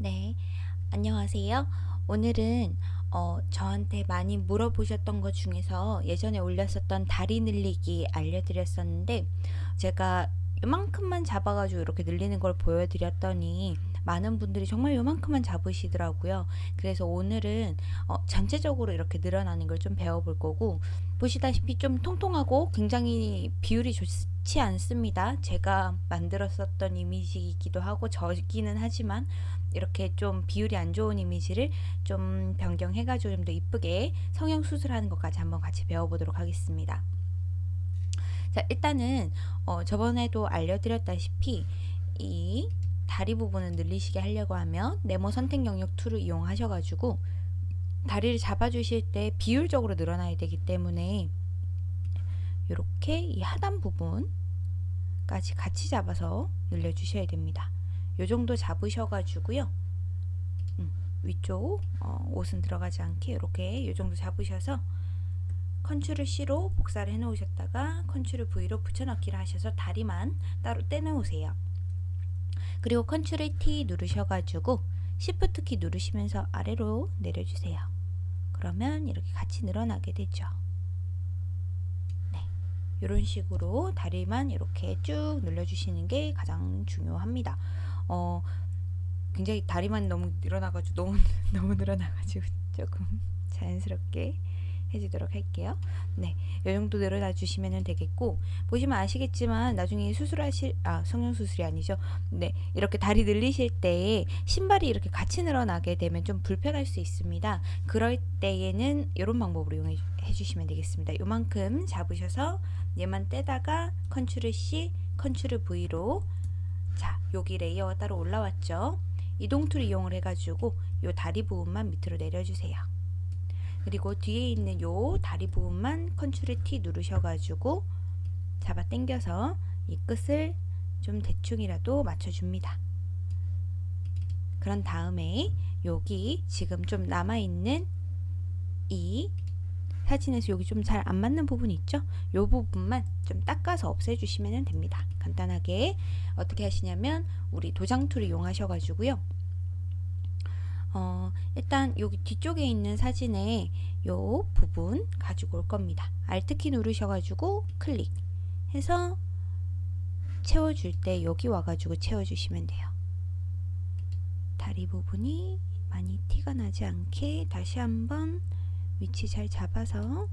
네, 안녕하세요. 오늘은 어, 저한테 많이 물어보셨던 것 중에서 예전에 올렸었던 다리 늘리기 알려드렸었는데 제가 요만큼만 잡아가지고 이렇게 늘리는 걸 보여드렸더니 많은 분들이 정말 요만큼만 잡으시더라고요. 그래서 오늘은 어, 전체적으로 이렇게 늘어나는 걸 좀 배워볼 거고 보시다시피 좀 통통하고 굉장히 비율이 좋지 않습니다. 제가 만들었었던 이미지이기도 하고 저기는 하지만 이렇게 좀 비율이 안 좋은 이미지를 좀 변경해가지고 좀 더 이쁘게 성형 수술하는 것까지 한번 같이 배워보도록 하겠습니다. 자, 일단은 어, 저번에도 알려드렸다시피 이 다리 부분을 늘리시게 하려고 하면 네모 선택 영역 툴을 이용하셔가지고 다리를 잡아주실 때 비율적으로 늘어나야 되기 때문에 이렇게 이 하단 부분까지 같이 잡아서 늘려주셔야 됩니다. 요 정도 잡으셔가지고요. 음, 위쪽 어, 옷은 들어가지 않게 이렇게 요 정도 잡으셔서 컨트롤 C로 복사를 해 놓으셨다가 컨트롤 V로 붙여넣기를 하셔서 다리만 따로 떼 놓으세요. 그리고 컨트롤 T 누르셔가지고 Shift 키 누르시면서 아래로 내려주세요. 그러면 이렇게 같이 늘어나게 되죠. 네, 이런 식으로 다리만 이렇게 쭉 늘려주시는 게 가장 중요합니다. 어, 굉장히 다리만 너무 늘어나가지고 너무 너무 늘어나가지고 조금 자연스럽게 해주도록 할게요. 네, 이 정도 늘어나 주시면 되겠고 보시면 아시겠지만 나중에 수술하실 아 성형 수술이 아니죠. 네, 이렇게 다리 늘리실 때 신발이 이렇게 같이 늘어나게 되면 좀 불편할 수 있습니다. 그럴 때에는 이런 방법으로 이용해 주시면 되겠습니다. 요만큼 잡으셔서 얘만 떼다가 컨트롤 C, 컨트롤 V로 자, 여기 layer가 따로 올라왔죠. 이동 tool 이용을 해가지고 요 다리 부분만 밑으로 내려주세요. 그리고 뒤에 있는 요 다리 부분만 컨트롤 T 누르셔가지고 잡아 당겨서 이 끝을 좀 대충이라도 맞춰줍니다. 그런 다음에 여기 지금 좀 남아있는 이 사진에서 여기 좀 잘 안 맞는 부분 있죠? 이 부분만 좀 닦아서 없애주시면 됩니다. 간단하게 어떻게 하시냐면 우리 도장 tool을 이용하셔가지고요. 어, 일단 여기 뒤쪽에 있는 사진에 요 부분 가지고 올 겁니다. Alt키 누르셔가지고 클릭 해서 채워줄 때 여기 와가지고 채워주시면 돼요. 다리 부분이 많이 티가 나지 않게 다시 한번 위치 잘 잡아서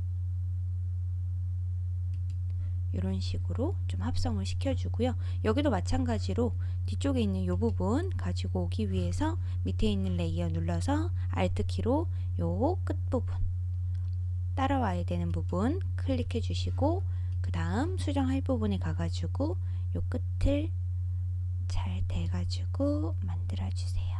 이런 식으로 좀 합성을 시켜주고요. 여기도 마찬가지로 뒤쪽에 있는 이 부분 가지고 오기 위해서 밑에 있는 layer 눌러서 Alt키로 요 끝부분 따라와야 되는 부분 클릭해 주시고 그 다음 수정할 부분에 가가지고 요 끝을 잘 대가지고 만들어 주세요.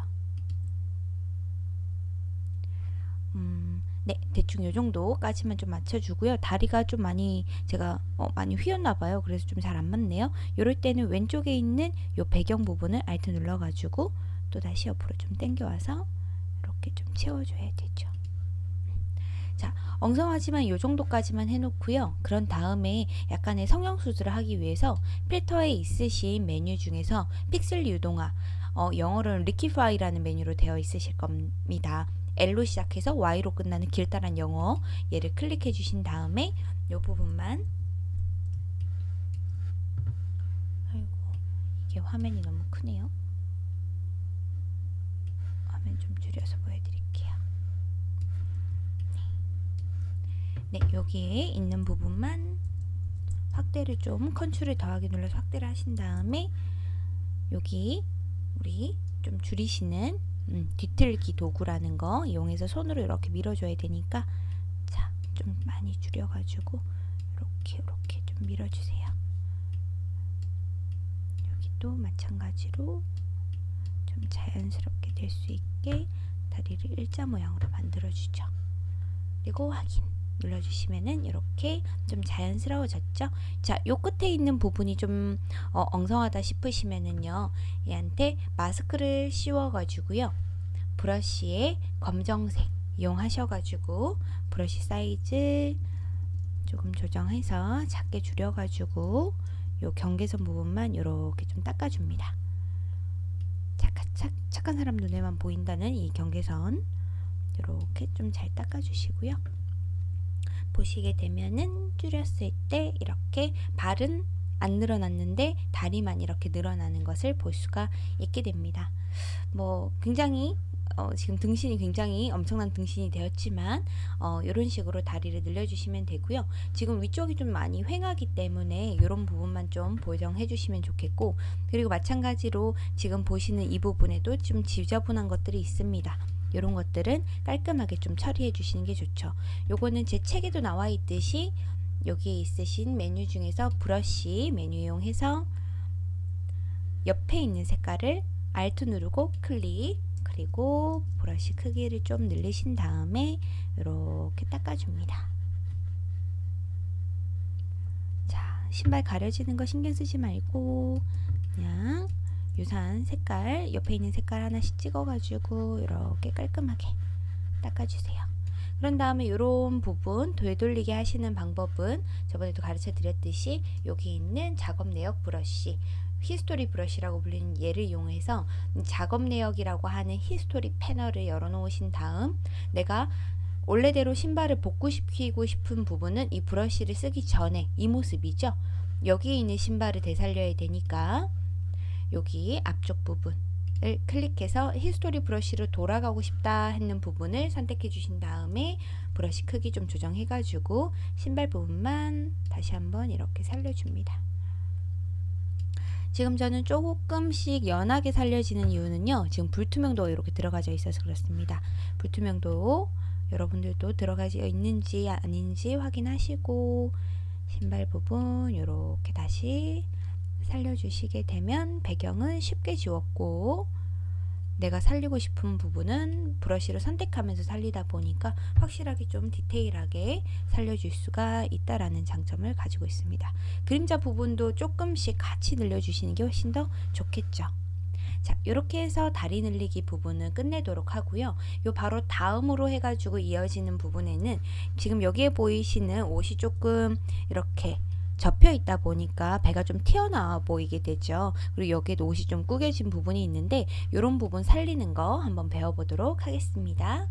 음, 네, 대충 요 정도까지만 좀 맞춰주고요. 다리가 좀 많이 제가 어, 많이 휘었나봐요. 그래서 좀 잘 안 맞네요. 이럴 때는 왼쪽에 있는 요 배경 부분을 Alt 눌러가지고 또 다시 옆으로 좀 당겨와서 이렇게 좀 채워줘야 되죠. 자, 엉성하지만 요 정도까지만 해놓고요. 그런 다음에 약간의 성형 수술을 하기 위해서 필터에 있으신 메뉴 중에서 픽셀 유동화, 어, 영어로는 Liquify라는 메뉴로 되어 있으실 겁니다. L로 시작해서 Y로 끝나는 길다란 영어 얘를 클릭해 주신 다음에 이 부분만. 아이고 이게 화면이 너무 크네요. 화면 좀 줄여서 보여드릴게요. 네, 네 여기에 있는 부분만 확대를 좀 컨트롤 더하기 눌러서 확대를 하신 다음에 여기 우리 좀 줄이시는 음, 뒤틀기 도구라는 거 이용해서 손으로 이렇게 밀어줘야 되니까 자, 좀 많이 줄여가지고 이렇게 이렇게 좀 밀어주세요. 여기도 마찬가지로 좀 자연스럽게 될 수 있게 다리를 일자 모양으로 만들어주죠. 그리고 확인 눌러주시면은 이렇게 좀 자연스러워졌죠. 자, 요 끝에 있는 부분이 좀 어, 엉성하다 싶으시면은요, 얘한테 마스크를 씌워 가지고요, 브러쉬에 검정색 이용하셔 가지고 브러쉬 사이즈 조금 조정해서 작게 줄여 가지고 요 경계선 부분만 이렇게 좀 닦아 줍니다. 자, 약간 착, 착한 사람 눈에만 보인다는 이 경계선 이렇게 좀 잘 닦아 주시고요. 보시게 되면은 줄였을 때 이렇게 발은 안 늘어났는데 다리만 이렇게 늘어나는 것을 볼 수가 있게 됩니다. 뭐 굉장히 어, 지금 등신이 굉장히 엄청난 등신이 되었지만 어, 이런 식으로 다리를 늘려주시면 되고요. 지금 위쪽이 좀 많이 횡하기 때문에 이런 부분만 좀 보정해 주시면 좋겠고 그리고 마찬가지로 지금 보시는 이 부분에도 좀 지저분한 것들이 있습니다. 이런 것들은 깔끔하게 좀 처리해 주시는 게 좋죠. 요거는 제 책에도 나와 있듯이 여기 있으신 메뉴 중에서 브러쉬 메뉴 이용해서 옆에 있는 색깔을 Alt 누르고 클릭 그리고 브러쉬 크기를 좀 늘리신 다음에 이렇게 닦아줍니다. 자, 신발 가려지는 거 신경 쓰지 말고 그냥 유사한 색깔 옆에 있는 색깔 하나씩 찍어가지고 이렇게 깔끔하게 닦아주세요. 그런 다음에 이런 부분 되돌리게 하시는 방법은 저번에도 가르쳐 드렸듯이 여기 있는 작업 내역 브러쉬 history brush라고 불리는 얘를 이용해서 작업 내역이라고 하는 history 패널을 열어 놓으신 다음 내가 원래대로 신발을 복구시키고 싶은 부분은 이 브러쉬를 쓰기 전에 이 모습이죠. 여기 있는 신발을 되살려야 되니까 여기 앞쪽 부분을 클릭해서 history brush로 돌아가고 싶다 했는 부분을 선택해 주신 다음에 브러쉬 크기 좀 조정해 가지고 신발 부분만 다시 한번 이렇게 살려줍니다. 지금 저는 조금씩 연하게 살려지는 이유는요. 지금 불투명도가 이렇게 들어가져 있어서 그렇습니다. 불투명도 여러분들도 들어가져 있는지 아닌지 확인하시고 신발 부분 이렇게 다시 살려주시게 되면 배경은 쉽게 지웠고 내가 살리고 싶은 부분은 브러쉬를 선택하면서 살리다 보니까 확실하게 좀 디테일하게 살려줄 수가 있다라는 장점을 가지고 있습니다. 그림자 부분도 조금씩 같이 늘려주시는 게 훨씬 더 좋겠죠. 자, 이렇게 해서 다리 늘리기 부분은 끝내도록 하고요. 요 바로 다음으로 해가지고 이어지는 부분에는 지금 여기에 보이시는 옷이 조금 이렇게 접혀 있다 보니까 배가 좀 튀어나와 보이게 되죠. 그리고 여기에도 옷이 좀 구겨진 부분이 있는데 이런 부분 살리는 거 한번 배워보도록 하겠습니다.